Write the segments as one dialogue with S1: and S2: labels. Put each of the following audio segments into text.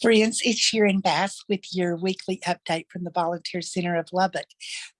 S1: Friends, it's Sharon Bass with your weekly update from the Volunteer Center of Lubbock.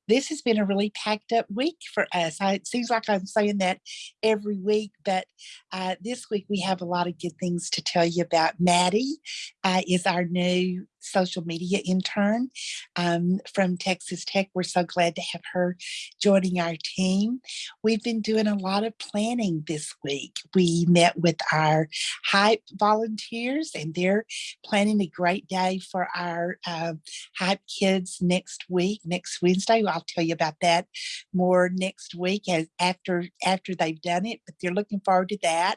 S1: This has been a really packed up week for us. I, it seems like I'm saying that every week, but uh, this week we have a lot of good things to tell you about. Maddie uh, is our new social media intern um, from Texas Tech. We're so glad to have her joining our team. We've been doing a lot of planning this week. We met with our HYPE volunteers and they're planning a great day for our uh, HYPE kids next week, next Wednesday. I'll tell you about that more next week as after after they've done it, but they're looking forward to that.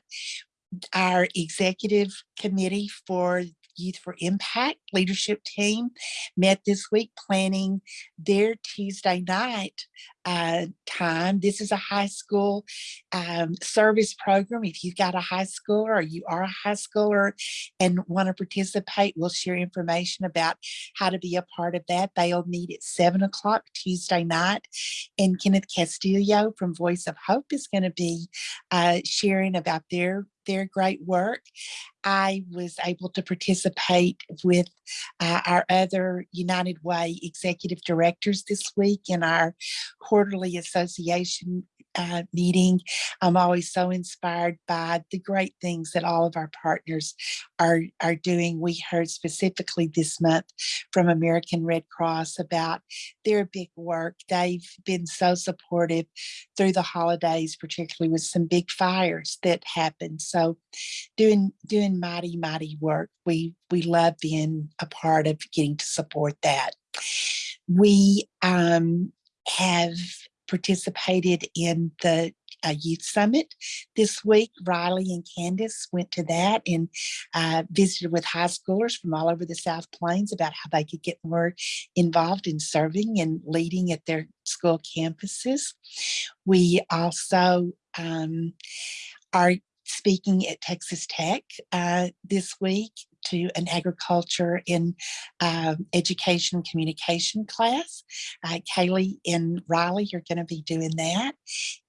S1: Our executive committee for Youth for Impact leadership team met this week planning their Tuesday night uh, time. This is a high school um, service program. If you've got a high schooler or you are a high schooler and want to participate, we'll share information about how to be a part of that. They'll meet at seven o'clock Tuesday night. And Kenneth Castillo from Voice of Hope is going to be uh, sharing about their their great work. I was able to participate with uh, our other United Way executive directors this week in our quarterly association uh, meeting. I'm always so inspired by the great things that all of our partners are, are doing. We heard specifically this month from American Red Cross about their big work. They've been so supportive through the holidays, particularly with some big fires that happened. So doing doing mighty, mighty work. We we love being a part of getting to support that. We um, have participated in the uh, youth summit this week. Riley and Candace went to that and uh, visited with high schoolers from all over the South Plains about how they could get more involved in serving and leading at their school campuses. We also um, are speaking at Texas Tech uh, this week to an agriculture in um, education communication class. Uh, Kaylee and Riley are going to be doing that.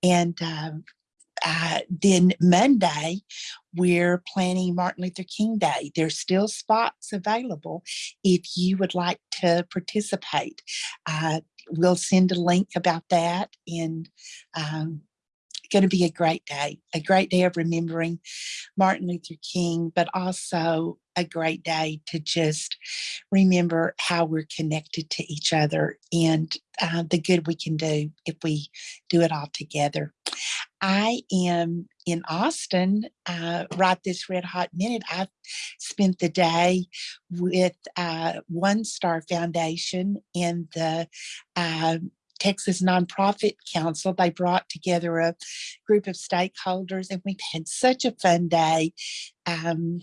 S1: And um, uh, then Monday, we're planning Martin Luther King Day. There's still spots available if you would like to participate. Uh, we'll send a link about that and um, going to be a great day, a great day of remembering Martin Luther King, but also a great day to just remember how we're connected to each other and uh, the good we can do if we do it all together. I am in Austin uh, right this red hot minute. I've spent the day with uh, One Star Foundation and the uh, Texas Nonprofit Council. They brought together a group of stakeholders and we've had such a fun day. Um,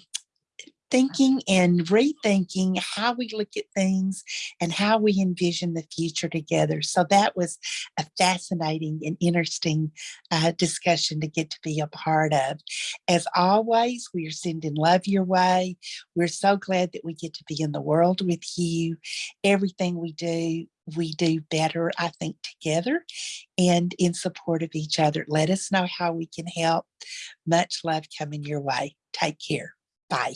S1: thinking and rethinking how we look at things and how we envision the future together. So that was a fascinating and interesting uh, discussion to get to be a part of. As always, we are sending love your way. We're so glad that we get to be in the world with you. Everything we do, we do better, I think, together and in support of each other. Let us know how we can help. Much love coming your way. Take care. Bye.